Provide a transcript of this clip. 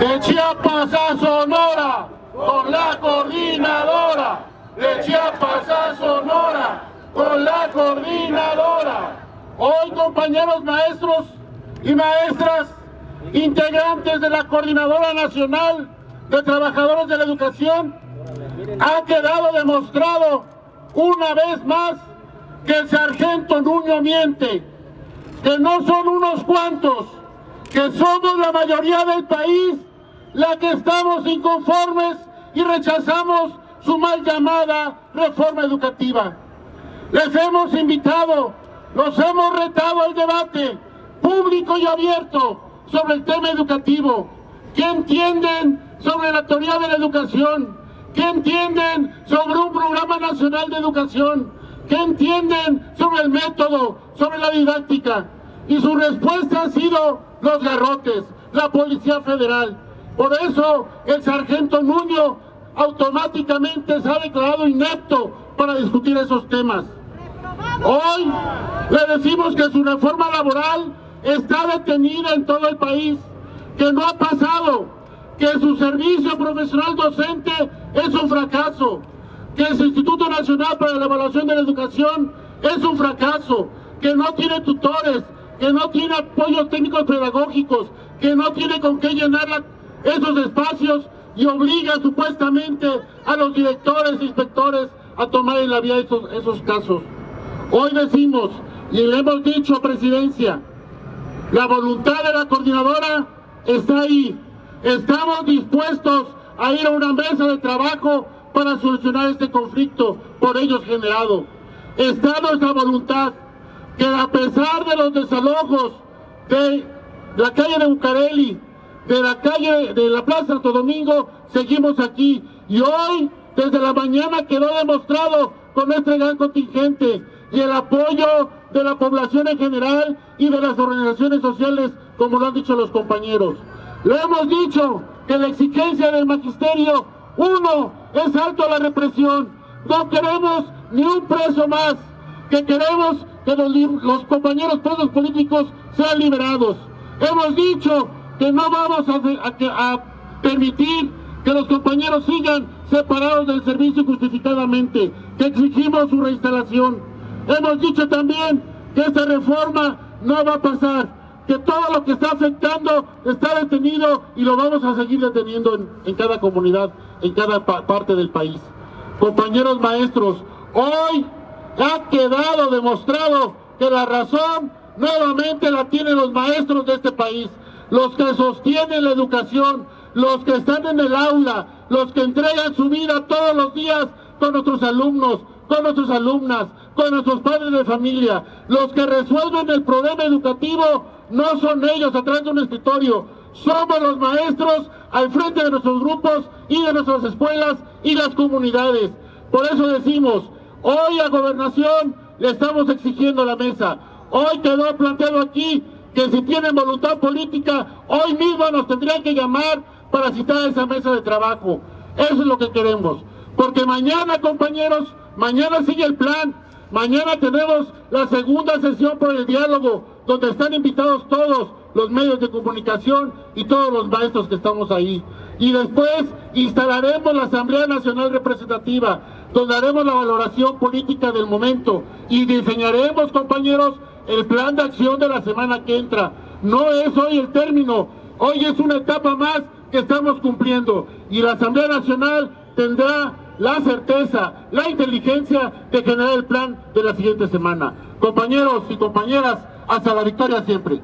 De Chiapas a Sonora, con la coordinadora. De Chiapas a Sonora, con la coordinadora. Hoy, compañeros maestros y maestras, integrantes de la Coordinadora Nacional de Trabajadores de la Educación, ha quedado demostrado una vez más que el sargento Nuño miente, que no son unos cuantos, que somos la mayoría del país la que estamos inconformes y rechazamos su mal llamada reforma educativa. Les hemos invitado, los hemos retado al debate público y abierto sobre el tema educativo. ¿Qué entienden sobre la teoría de la educación? ¿Qué entienden sobre un programa nacional de educación? ¿Qué entienden sobre el método, sobre la didáctica? Y su respuesta ha sido los garrotes, la Policía Federal. Por eso el sargento Nuño automáticamente se ha declarado inepto para discutir esos temas. Hoy le decimos que su reforma laboral está detenida en todo el país, que no ha pasado, que su servicio profesional docente es un fracaso, que el Instituto Nacional para la Evaluación de la Educación es un fracaso, que no tiene tutores, que no tiene apoyos técnicos pedagógicos, que no tiene con qué llenar esos espacios y obliga supuestamente a los directores e inspectores a tomar en la vía esos, esos casos. Hoy decimos, y le hemos dicho Presidencia, la voluntad de la coordinadora está ahí. Estamos dispuestos a ir a una mesa de trabajo para solucionar este conflicto por ellos generado. Está nuestra voluntad que a pesar de los desalojos de la calle de Bucareli, de la calle de la Plaza Santo Domingo, seguimos aquí. Y hoy, desde la mañana, quedó demostrado con este gran contingente y el apoyo de la población en general y de las organizaciones sociales, como lo han dicho los compañeros. Le hemos dicho que la exigencia del magisterio, uno, es alto a la represión. No queremos ni un preso más, que queremos que los, compañeros presos políticos sean liberados. Hemos dicho que no vamos a, permitir que los compañeros sigan separados del servicio justificadamente, que exigimos su reinstalación. Hemos dicho también que esta reforma no va a pasar, que todo lo que está afectando está detenido y lo vamos a seguir deteniendo en, cada comunidad, en cada parte del país. Compañeros maestros, hoy ha quedado demostrado que la razón nuevamente la tienen los maestros de este país, los que sostienen la educación, los que están en el aula, los que entregan su vida todos los días con nuestros alumnos, con nuestras alumnas, con nuestros padres de familia. Los que resuelven el problema educativo no son ellos atrás de un escritorio, somos los maestros al frente de nuestros grupos y de nuestras escuelas y las comunidades. Por eso decimos, hoy a Gobernación le estamos exigiendo la mesa. Hoy quedó planteado aquí que si tienen voluntad política, hoy mismo nos tendrían que llamar para citar a esa mesa de trabajo. Eso es lo que queremos. Porque mañana, compañeros, Mañana sigue el plan. Mañana tenemos la segunda sesión por el diálogo, donde están invitados todos los medios de comunicación y todos los maestros que estamos ahí. Y después instalaremos la Asamblea Nacional Representativa, donde haremos la valoración política del momento y diseñaremos, compañeros, el plan de acción de la semana que entra. No es hoy el término, hoy es una etapa más que estamos cumpliendo y la Asamblea Nacional tendrá la certeza, la inteligencia de generar el plan de la siguiente semana. Compañeros y compañeras, hasta la victoria siempre.